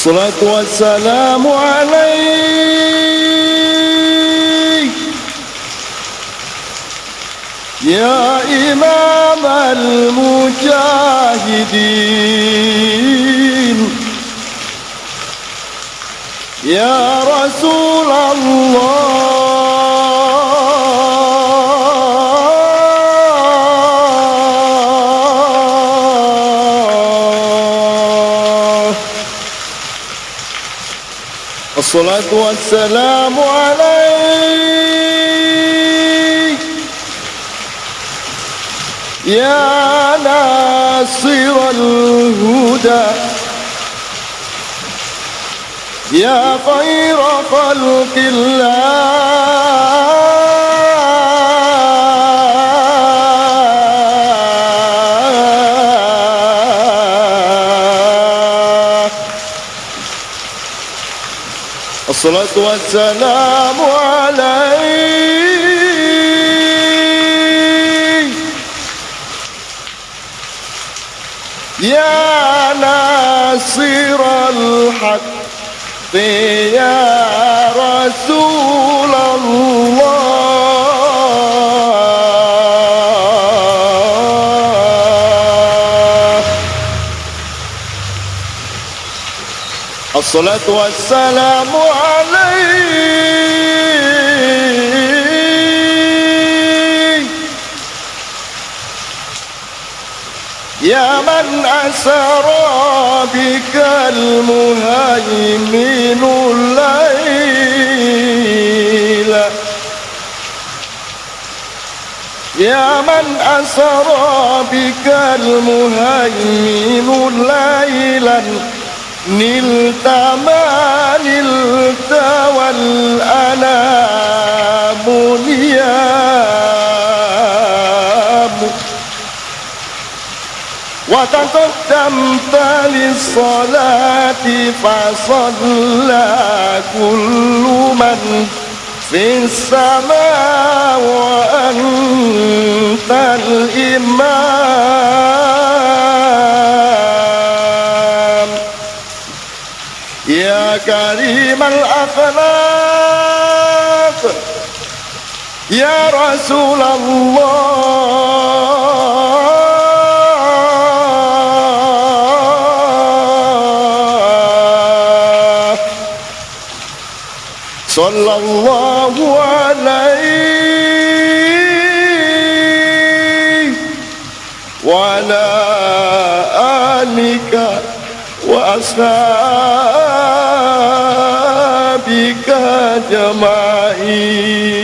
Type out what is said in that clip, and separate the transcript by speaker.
Speaker 1: الصلاة والسلام عليك. يا إمام المجاهدين. يا رسول الله. الصلاة والسلام عليك. يا ناصر الهدى. يا خير خلق الله. الصلاة والسلام عليك يا ناصر الحق يا الصلاة والسلام عليك. يا من أسرى بك المهيمن الليل. يا من أسرى بك المهيمن ليلا. نلت ما نلت والأنام نيام وتقدمت للصلاة فصلى كل من في السماء كريم الأخلاق. يا رسول الله. صلى الله عليه وعلى آلك وأصحابك أجمعين